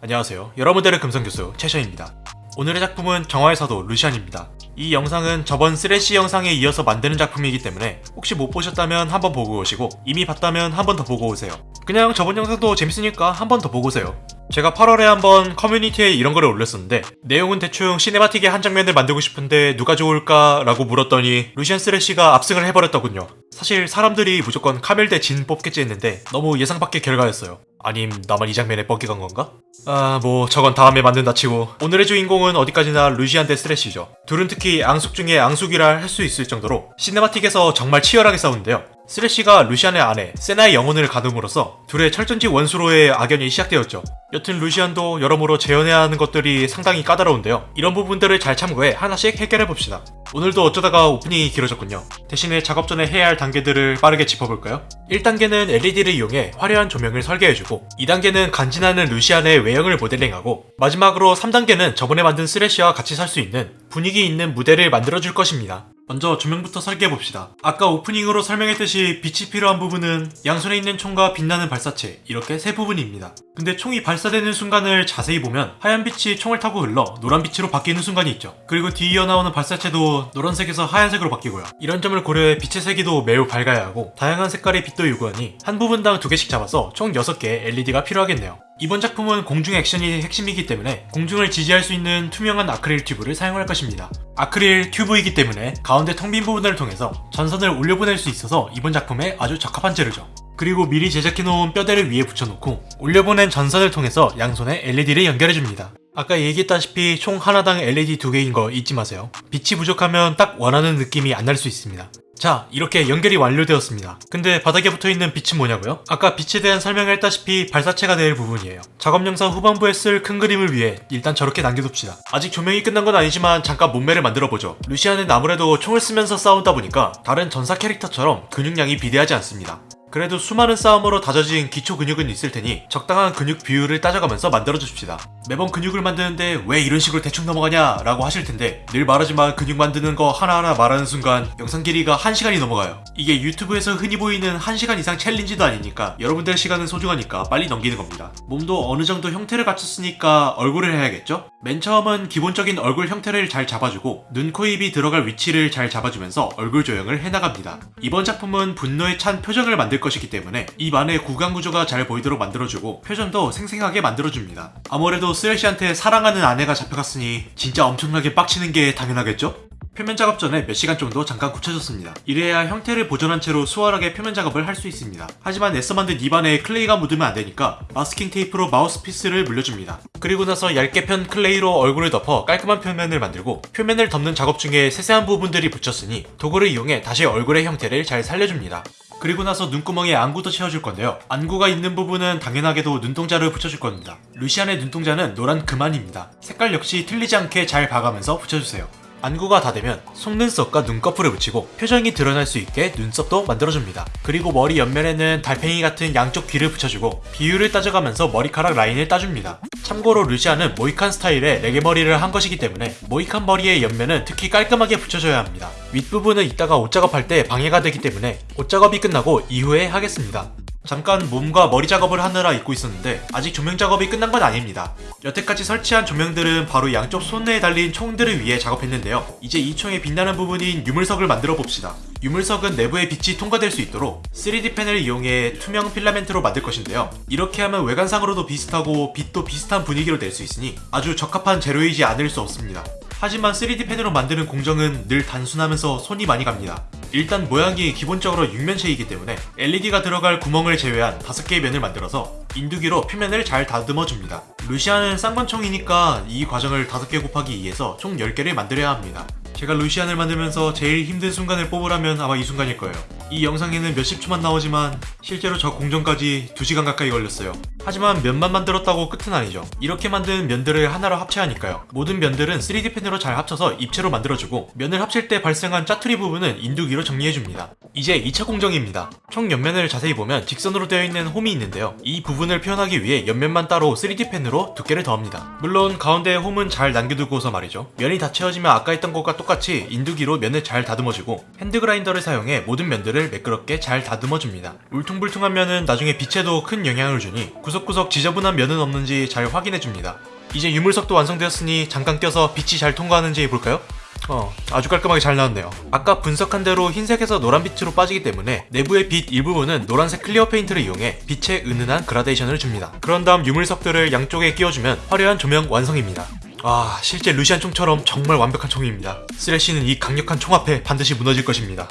안녕하세요. 여러분들의 금성교수 최셔입니다. 오늘의 작품은 정화의 사도 루시안입니다. 이 영상은 저번 쓰레쉬 영상에 이어서 만드는 작품이기 때문에 혹시 못 보셨다면 한번 보고 오시고 이미 봤다면 한번 더 보고 오세요. 그냥 저번 영상도 재밌으니까 한번 더 보고 오세요. 제가 8월에 한번 커뮤니티에 이런 거를 올렸었는데 내용은 대충 시네마틱의 한 장면을 만들고 싶은데 누가 좋을까 라고 물었더니 루시안 쓰레쉬가 압승을 해버렸더군요. 사실 사람들이 무조건 카멜 대 진 뽑겠지 했는데 너무 예상 밖의 결과였어요. 아님 나만 이 장면에 뻑기간 건가? 아 뭐 저건 다음에 만든다 치고 오늘의 주인공은 어디까지나 루시안 대 쓰레쉬죠. 둘은 특히 앙숙 중에 앙숙이라 할 수 있을 정도로 시네마틱에서 정말 치열하게 싸우는데요. 쓰레쉬가 루시안의 아내 세나의 영혼을 가둠으로써 둘의 철전지 원수로의 악연이 시작되었죠. 여튼 루시안도 여러모로 재현해야 하는 것들이 상당히 까다로운데요. 이런 부분들을 잘 참고해 하나씩 해결해봅시다. 오늘도 어쩌다가 오프닝이 길어졌군요. 대신에 작업 전에 해야 할 단계들을 빠르게 짚어볼까요? 1단계는 LED를 이용해 화려한 조명을 설계해주고 2단계는 간지나는 루시안의 외형을 모델링하고 마지막으로 3단계는 저번에 만든 쓰레쉬와 같이 살 수 있는 분위기 있는 무대를 만들어줄 것입니다. 먼저 조명부터 설계해봅시다. 아까 오프닝으로 설명했듯이 빛이 필요한 부분은 양손에 있는 총과 빛나는 발사체 이렇게 세 부분입니다. 근데 총이 발사되는 순간을 자세히 보면 하얀 빛이 총을 타고 흘러 노란 빛으로 바뀌는 순간이 있죠. 그리고 뒤이어 나오는 발사체도 노란색에서 하얀색으로 바뀌고요. 이런 점을 고려해 빛의 세기도 매우 밝아야 하고 다양한 색깔의 빛도 요구하니 한 부분당 두 개씩 잡아서 총 6개의 LED가 필요하겠네요. 이번 작품은 공중 액션이 핵심이기 때문에 공중을 지지할 수 있는 투명한 아크릴 튜브를 사용할 것입니다. 아크릴 튜브이기 때문에 가운데 텅 빈 부분을 통해서 전선을 올려보낼 수 있어서 이번 작품에 아주 적합한 재료죠. 그리고 미리 제작해놓은 뼈대를 위에 붙여놓고 올려보낸 전선을 통해서 양손에 LED를 연결해줍니다. 아까 얘기했다시피 총 하나당 LED 두 개인 거 잊지 마세요. 빛이 부족하면 딱 원하는 느낌이 안 날 수 있습니다. 자 이렇게 연결이 완료되었습니다. 근데 바닥에 붙어있는 빛은 뭐냐고요? 아까 빛에 대한 설명을 했다시피 발사체가 될 부분이에요. 작업 영상 후반부에 쓸 큰 그림을 위해 일단 저렇게 남겨둡시다. 아직 조명이 끝난 건 아니지만 잠깐 몸매를 만들어보죠. 루시안은 아무래도 총을 쓰면서 싸우다 보니까 다른 전사 캐릭터처럼 근육량이 비대하지 않습니다. 그래도 수많은 싸움으로 다져진 기초 근육은 있을 테니 적당한 근육 비율을 따져가면서 만들어줍시다. 매번 근육을 만드는데 왜 이런 식으로 대충 넘어가냐 라고 하실 텐데 늘 말하지만 근육 만드는 거 하나하나 말하는 순간 영상 길이가 1시간이 넘어가요. 이게 유튜브에서 흔히 보이는 1시간 이상 챌린지도 아니니까 여러분들의 시간은 소중하니까 빨리 넘기는 겁니다. 몸도 어느 정도 형태를 갖췄으니까 얼굴을 해야겠죠? 맨 처음은 기본적인 얼굴 형태를 잘 잡아주고 눈, 코, 입이 들어갈 위치를 잘 잡아주면서 얼굴 조형을 해나갑니다. 이번 작품은 분노에 찬 표정을 만들 것이기 때문에 입 안에 구강 구조가 잘 보이도록 만들어주고 표정도 생생하게 만들어줍니다. 아무래도 쓰레쉬한테 사랑하는 아내가 잡혀갔으니 진짜 엄청나게 빡치는 게 당연하겠죠? 표면 작업 전에 몇 시간 정도 잠깐 굳혀줬습니다. 이래야 형태를 보존한 채로 수월하게 표면 작업을 할 수 있습니다. 하지만 애써 만든 입안에 클레이가 묻으면 안되니까 마스킹 테이프로 마우스피스를 물려줍니다. 그리고 나서 얇게 편 클레이로 얼굴을 덮어 깔끔한 표면을 만들고 표면을 덮는 작업 중에 세세한 부분들이 묻혔으니 도구를 이용해 다시 얼굴의 형태를 잘 살려줍니다. 그리고 나서 눈구멍에 안구도 채워줄 건데요. 안구가 있는 부분은 당연하게도 눈동자를 붙여줄 겁니다. 루시안의 눈동자는 노란 금안입니다. 색깔 역시 틀리지 않게 잘 봐가면서 붙여주세요. 안구가 다 되면 속눈썹과 눈꺼풀을 붙이고 표정이 드러날 수 있게 눈썹도 만들어줍니다. 그리고 머리 옆면에는 달팽이 같은 양쪽 귀를 붙여주고 비율을 따져가면서 머리카락 라인을 따줍니다. 참고로 루시안은 모이칸 스타일의 레게머리를 한 것이기 때문에 모이칸 머리의 옆면은 특히 깔끔하게 붙여줘야 합니다. 윗부분은 이따가 옷 작업할 때 방해가 되기 때문에 옷 작업이 끝나고 이후에 하겠습니다. 잠깐 몸과 머리 작업을 하느라 잊고 있었는데 아직 조명 작업이 끝난 건 아닙니다. 여태까지 설치한 조명들은 바로 양쪽 손내에 달린 총들을 위해 작업했는데요. 이제 이 총의 빛나는 부분인 유물석을 만들어 봅시다. 유물석은 내부의 빛이 통과될 수 있도록 3D 펜을 이용해 투명 필라멘트로 만들 것인데요. 이렇게 하면 외관상으로도 비슷하고 빛도 비슷한 분위기로 낼 수 있으니 아주 적합한 재료이지 않을 수 없습니다. 하지만 3D 펜으로 만드는 공정은 늘 단순하면서 손이 많이 갑니다. 일단 모양이 기본적으로 육면체이기 때문에 LED가 들어갈 구멍을 제외한 5개의 면을 만들어서 인두기로 표면을 잘 다듬어 줍니다. 루시안은 쌍권총이니까 이 과정을 5개 곱하기 2에서 총 10개를 만들어야 합니다. 제가 루시안을 만들면서 제일 힘든 순간을 뽑으라면 아마 이 순간일 거예요. 이 영상에는 몇십 초만 나오지만 실제로 저 공정까지 2시간 가까이 걸렸어요. 하지만 면만 만들었다고 끝은 아니죠. 이렇게 만든 면들을 하나로 합체하니까요. 모든 면들은 3D 펜으로 잘 합쳐서 입체로 만들어주고 면을 합칠 때 발생한 짜투리 부분은 인두기로 정리해줍니다. 이제 2차 공정입니다. 총 옆면을 자세히 보면 직선으로 되어 있는 홈이 있는데요. 이 부분을 표현하기 위해 옆면만 따로 3D 펜으로 두께를 더합니다. 물론 가운데에 홈은 잘 남겨두고서 말이죠. 면이 다 채워지면 아까 했던 것과 똑같이 인두기로 면을 잘 다듬어주고 핸드그라인더를 사용해 모든 면들을 매끄럽게 잘 다듬어줍니다. 울퉁불퉁한 면은 나중에 빛에도 큰 영향을 주니 구석 구석구석 지저분한 면은 없는지 잘 확인해줍니다. 이제 유물석도 완성되었으니 잠깐 껴서 빛이 잘 통과하는지 볼까요? 어, 아주 깔끔하게 잘 나왔네요. 아까 분석한 대로 흰색에서 노란빛으로 빠지기 때문에 내부의 빛 일부분은 노란색 클리어 페인트를 이용해 빛의 은은한 그라데이션을 줍니다. 그런 다음 유물석들을 양쪽에 끼워주면 화려한 조명 완성입니다. 아, 실제 루시안 총처럼 정말 완벽한 총입니다. 쓰레쉬는 이 강력한 총 앞에 반드시 무너질 것입니다.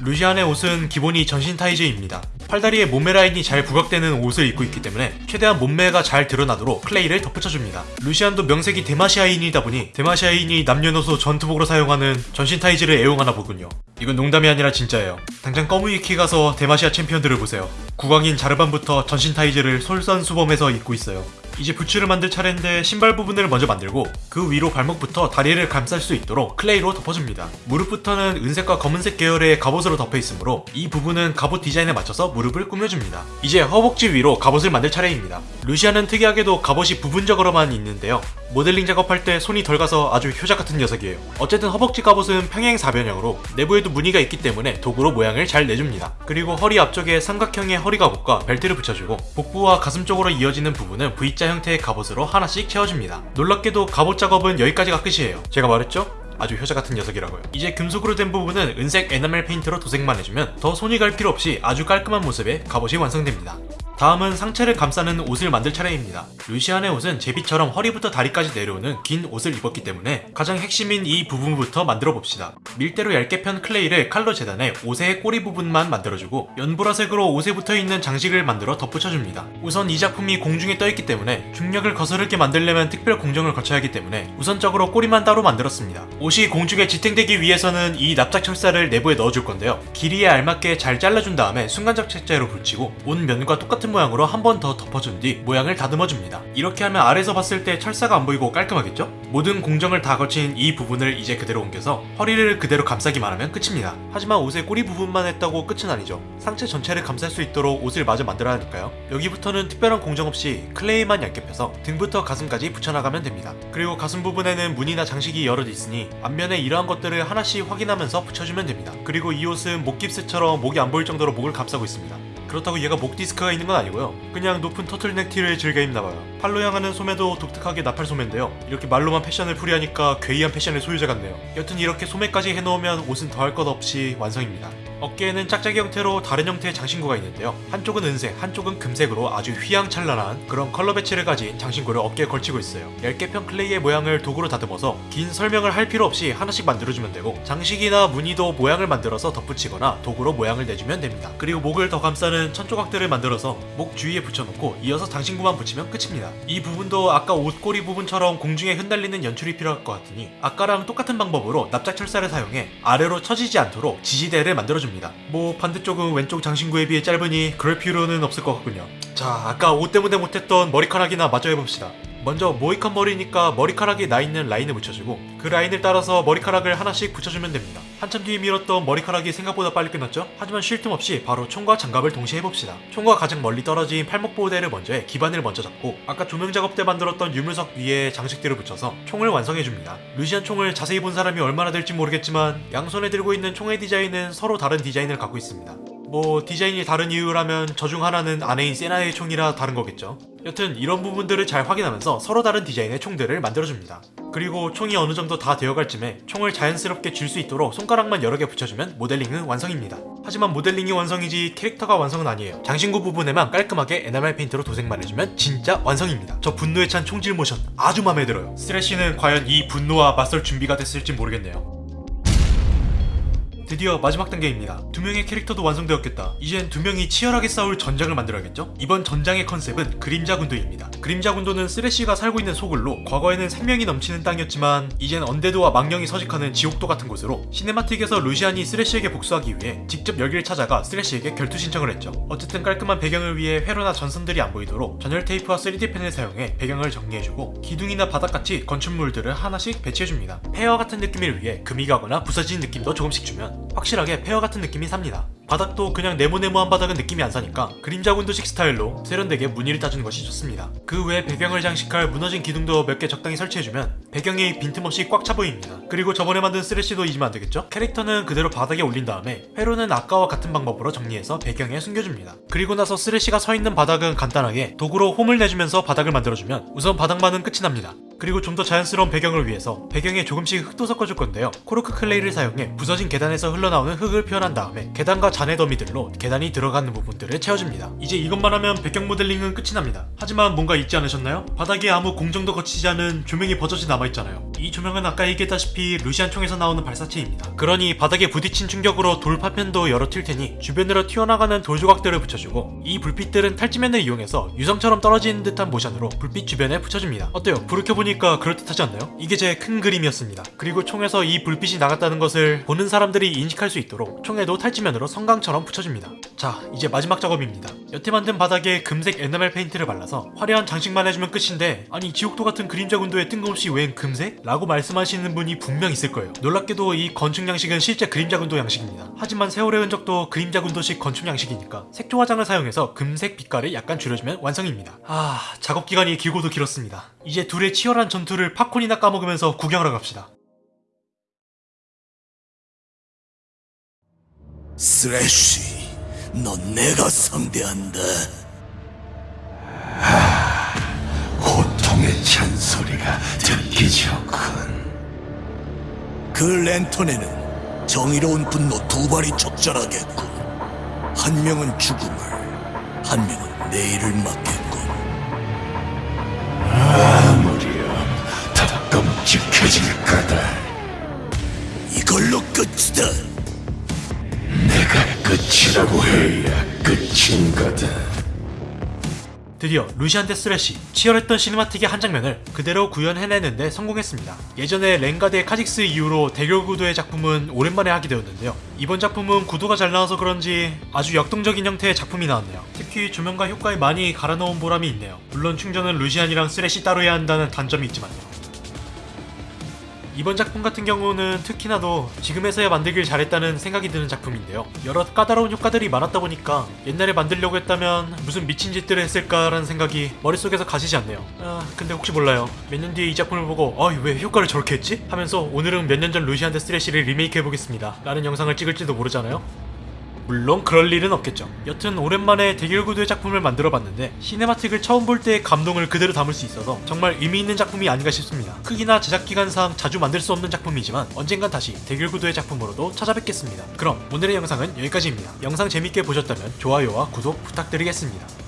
루시안의 옷은 기본이 전신 타이즈입니다. 팔다리에 몸매 라인이 잘 부각되는 옷을 입고 있기 때문에 최대한 몸매가 잘 드러나도록 클레이를 덧붙여줍니다. 루시안도 명색이 데마시아인이다 보니 데마시아인이 남녀노소 전투복으로 사용하는 전신 타이즈를 애용하나 보군요. 이건 농담이 아니라 진짜예요. 당장 꺼무위키 가서 데마시아 챔피언들을 보세요. 국왕인 자르반부터 전신 타이즈를 솔선수범해서 입고 있어요. 이제 부츠를 만들 차례인데 신발 부분을 먼저 만들고 그 위로 발목부터 다리를 감쌀 수 있도록 클레이로 덮어줍니다. 무릎부터는 은색과 검은색 계열의 갑옷으로 덮여 있으므로 이 부분은 갑옷 디자인에 맞춰서 무릎을 꾸며줍니다. 이제 허벅지 위로 갑옷을 만들 차례입니다. 루시안은 특이하게도 갑옷이 부분적으로만 있는데요. 모델링 작업할 때 손이 덜 가서 아주 효자 같은 녀석이에요. 어쨌든 허벅지 갑옷은 평행 사변형으로 내부에도 무늬가 있기 때문에 도구로 모양을 잘 내줍니다. 그리고 허리 앞쪽에 삼각형의 허리 갑옷과 벨트를 붙여주고 복부와 가슴 쪽으로 이어지는 부분은 V자 형태의 갑옷으로 하나씩 채워줍니다. 놀랍게도 갑옷 작업은 여기까지가 끝이에요. 제가 말했죠? 아주 효자 같은 녀석이라고요. 이제 금속으로 된 부분은 은색 에나멜 페인트로 도색만 해주면 더 손이 갈 필요 없이 아주 깔끔한 모습의 갑옷이 완성됩니다. 다음은 상체를 감싸는 옷을 만들 차례입니다. 루시안의 옷은 제비처럼 허리부터 다리까지 내려오는 긴 옷을 입었기 때문에 가장 핵심인 이 부분부터 만들어 봅시다. 밀대로 얇게 편 클레이를 칼로 재단해 옷의 꼬리 부분만 만들어주고 연보라색으로 옷에 붙어있는 장식을 만들어 덧붙여줍니다. 우선 이 작품이 공중에 떠있기 때문에 중력을 거스르게 만들려면 특별 공정을 거쳐야 하기 때문에 우선적으로 꼬리만 따로 만들었습니다. 옷이 공중에 지탱되기 위해서는 이 납작 철사를 내부에 넣어줄 건데요. 길이에 알맞게 잘 잘라준 다음에 순간접착제로 붙이고 옷 면과 똑같은 모양으로 한 번 더 덮어준 뒤 모양을 다듬어줍니다. 이렇게 하면 아래서 봤을 때 철사가 안 보이고 깔끔하겠죠? 모든 공정을 다 거친 이 부분을 이제 그대로 옮겨서 허리를 그대로 감싸기만 하면 끝입니다. 하지만 옷의 꼬리 부분만 했다고 끝은 아니죠. 상체 전체를 감쌀 수 있도록 옷을 마저 만들어야 하니까요. 여기부터는 특별한 공정 없이 클레이만 얇게 펴서 등부터 가슴까지 붙여나가면 됩니다. 그리고 가슴 부분에는 무늬나 장식이 여러 있으니 앞면에 이러한 것들을 하나씩 확인하면서 붙여주면 됩니다. 그리고 이 옷은 목 깁스처럼 목이 안 보일 정도로 목을 감싸고 있습니다. 그렇다고 얘가 목 디스크가 있는 건 아니고요. 그냥 높은 터틀넥 티를 즐겨 입나봐요. 팔로 향하는 소매도 독특하게 나팔 소매인데요. 이렇게 말로만 패션을 풀이하니까 괴이한 패션의 소유자 같네요. 여튼 이렇게 소매까지 해놓으면 옷은 더할 것 없이 완성입니다. 어깨에는 짝짝이 형태로 다른 형태의 장신구가 있는데요. 한쪽은 은색, 한쪽은 금색으로 아주 휘황찬란한 그런 컬러 배치를 가진 장신구를 어깨에 걸치고 있어요. 얇게 편 클레이의 모양을 도구로 다듬어서 긴 설명을 할 필요 없이 하나씩 만들어주면 되고 장식이나 무늬도 모양을 만들어서 덧붙이거나 도구로 모양을 내주면 됩니다. 그리고 목을 더 감싸는 천조각들을 만들어서 목 주위에 붙여놓고 이어서 장신구만 붙이면 끝입니다. 이 부분도 아까 옷꼬리 부분처럼 공중에 흩날리는 연출이 필요할 것 같으니 아까랑 똑같은 방법으로 납작 철사를 사용해 아래로 처지지 않도록 지지대를 만들어줍니다. 뭐 반대쪽은 왼쪽 장신구에 비해 짧으니 그럴 필요는 없을 것 같군요. 자 아까 옷 때문에 못했던 머리카락이나 마저 해봅시다. 먼저 모이칸 머리니까 머리카락이 나 있는 라인을 붙여주고 그 라인을 따라서 머리카락을 하나씩 붙여주면 됩니다. 한참 뒤에 밀었던 머리카락이 생각보다 빨리 끝났죠? 하지만 쉴 틈 없이 바로 총과 장갑을 동시에 해봅시다. 총과 가장 멀리 떨어진 팔목 보호대를 먼저 해 기반을 먼저 잡고 아까 조명 작업 때 만들었던 유물석 위에 장식들을 붙여서 총을 완성해줍니다. 루시안 총을 자세히 본 사람이 얼마나 될지 모르겠지만 양손에 들고 있는 총의 디자인은 서로 다른 디자인을 갖고 있습니다. 뭐 디자인이 다른 이유라면 저 중 하나는 아내인 세나의 총이라 다른 거겠죠. 여튼 이런 부분들을 잘 확인하면서 서로 다른 디자인의 총들을 만들어줍니다. 그리고 총이 어느 정도 다 되어갈 쯤에 총을 자연스럽게 쥘 수 있도록 손가락만 여러 개 붙여주면 모델링은 완성입니다. 하지만 모델링이 완성이지 캐릭터가 완성은 아니에요. 장신구 부분에만 깔끔하게 에나멜 페인트로 도색만 해주면 진짜 완성입니다. 저 분노에 찬 총질 모션 아주 마음에 들어요. 쓰레쉬는 과연 이 분노와 맞설 준비가 됐을지 모르겠네요. 드디어 마지막 단계입니다. 두 명의 캐릭터도 완성되었겠다. 이젠 두 명이 치열하게 싸울 전장을 만들어야겠죠? 이번 전장의 컨셉은 그림자 군도입니다. 그림자 군도는 쓰레쉬가 살고 있는 소굴로 과거에는 생명이 넘치는 땅이었지만 이젠 언데드와 망령이 서식하는 지옥도 같은 곳으로 시네마틱에서 루시안이 쓰레쉬에게 복수하기 위해 직접 여기를 찾아가 쓰레쉬에게 결투 신청을 했죠. 어쨌든 깔끔한 배경을 위해 회로나 전선들이 안 보이도록 절연 테이프와 3D 펜을 사용해 배경을 정리해주고 기둥이나 바닥같이 건축물들을 하나씩 배치해줍니다. 폐허 같은 느낌을 위해 금이 가거나 부서진 느낌도 조금씩 주면 확실하게 폐허 같은 느낌이 삽니다. 바닥도 그냥 네모네모한 바닥은 느낌이 안 사니까 그림자 군도식 스타일로 세련되게 무늬를 따주는 것이 좋습니다. 그 외에 배경을 장식할 무너진 기둥도 몇 개 적당히 설치해주면 배경이 빈틈없이 꽉 차 보입니다. 그리고 저번에 만든 쓰레쉬도 잊으면 안 되겠죠? 캐릭터는 그대로 바닥에 올린 다음에 회로는 아까와 같은 방법으로 정리해서 배경에 숨겨줍니다. 그리고 나서 쓰레쉬가 서 있는 바닥은 간단하게 도구로 홈을 내주면서 바닥을 만들어주면 우선 바닥만은 끝이 납니다. 그리고 좀 더 자연스러운 배경을 위해서 배경에 조금씩 흙도 섞어줄 건데요. 코르크 clay를 사용해 부서진 계단에서 흘러나오는 흙을 표현한 다음에 계단과 잔해 더미들로 계단이 들어가는 부분들을 채워줍니다. 이제 이것만 하면 배경 모델링은 끝이 납니다. 하지만 뭔가 잊지 않으셨나요? 바닥에 아무 공정도 거치지 않은 조명이 버젓이 남아있잖아요. 이 조명은 아까 얘기했다시피 루시안 총에서 나오는 발사체입니다. 그러니 바닥에 부딪힌 충격으로 돌 파편도 열어 튈 테니 주변으로 튀어나가는 돌 조각들을 붙여주고 이 불빛들은 탈지면을 이용해서 유성처럼 떨어지는 듯한 모션으로 불빛 주변에 붙여줍니다. 어때요? 불을 켜보니까 그럴듯하지 않나요? 이게 제 큰 그림이었습니다. 그리고 총에서 이 불빛이 나갔다는 것을 보는 사람들이 인식할 수 있도록 총에도 탈지면으로 섬광처럼 붙여줍니다. 자, 이제 마지막 작업입니다. 여태 만든 바닥에 금색 에나멜 페인트를 발라서 화려한 장식만 해주면 끝인데 아니 지옥도 같은 그림자 군도에 뜬금없이 웬 금색? 라고 말씀하시는 분이 분명 있을 거예요. 놀랍게도 이 건축 양식은 실제 그림자 군도 양식입니다. 하지만 세월의 흔적도 그림자 군도식 건축 양식이니까 색조 화장을 사용해서 금색 빛깔을 약간 줄여주면 완성입니다. 아, 작업 기간이 길고도 길었습니다. 이제 둘의 치열한 전투를 팝콘이나 까먹으면서 구경하러 갑시다. 스래쉬, 넌 내가 상대한다. 고통의 찬소리가 듣기 좋군. 그 랜턴에는 정의로운 분노 두 발이 적절하겠군. 한 명은 죽음을, 한 명은 내일을 맞겠군. 아무리요 더 끔찍해질 거다. 이걸로 끝이다. 내가 끝이라고 해야 끝인 거다. 드디어 루시안 대 스레시 치열했던 cinematic의 한 장면을 그대로 구현해내는데 성공했습니다. 예전에 렝가 대 카직스 이후로 대결 구도의 작품은 오랜만에 하게 되었는데요. 이번 작품은 구도가 잘 나와서 그런지 아주 역동적인 형태의 작품이 나왔네요. 특히 조명과 효과에 많이 갈아넣은 보람이 있네요. 물론 충전은 루시안이랑 스레시 따로 해야 한다는 단점이 있지만요. 이번 작품 같은 경우는 특히나도 지금에서야 만들길 잘했다는 생각이 드는 작품인데요. 여러 까다로운 효과들이 많았다 보니까 옛날에 만들려고 했다면 무슨 미친 짓들을 했을까라는 생각이 머릿속에서 가시지 않네요. 아, 근데 혹시 몰라요. 몇 년 뒤에 이 작품을 보고 아, 왜 효과를 저렇게 했지? 하면서 오늘은 몇 년 전 루시안 대 스레시를 리메이크 해보겠습니다. 라는 영상을 찍을지도 모르잖아요. 물론 그럴 일은 없겠죠. 여튼 오랜만에 대결 구도의 작품을 만들어봤는데 cinematic을 처음 볼 때의 감동을 그대로 담을 수 있어서 정말 의미 있는 작품이 아닌가 싶습니다. 크기나 제작 기간상 자주 만들 수 없는 작품이지만 언젠간 다시 대결 구도의 작품으로도 찾아뵙겠습니다. 그럼 오늘의 영상은 여기까지입니다. 영상 재밌게 보셨다면 좋아요와 구독 부탁드리겠습니다.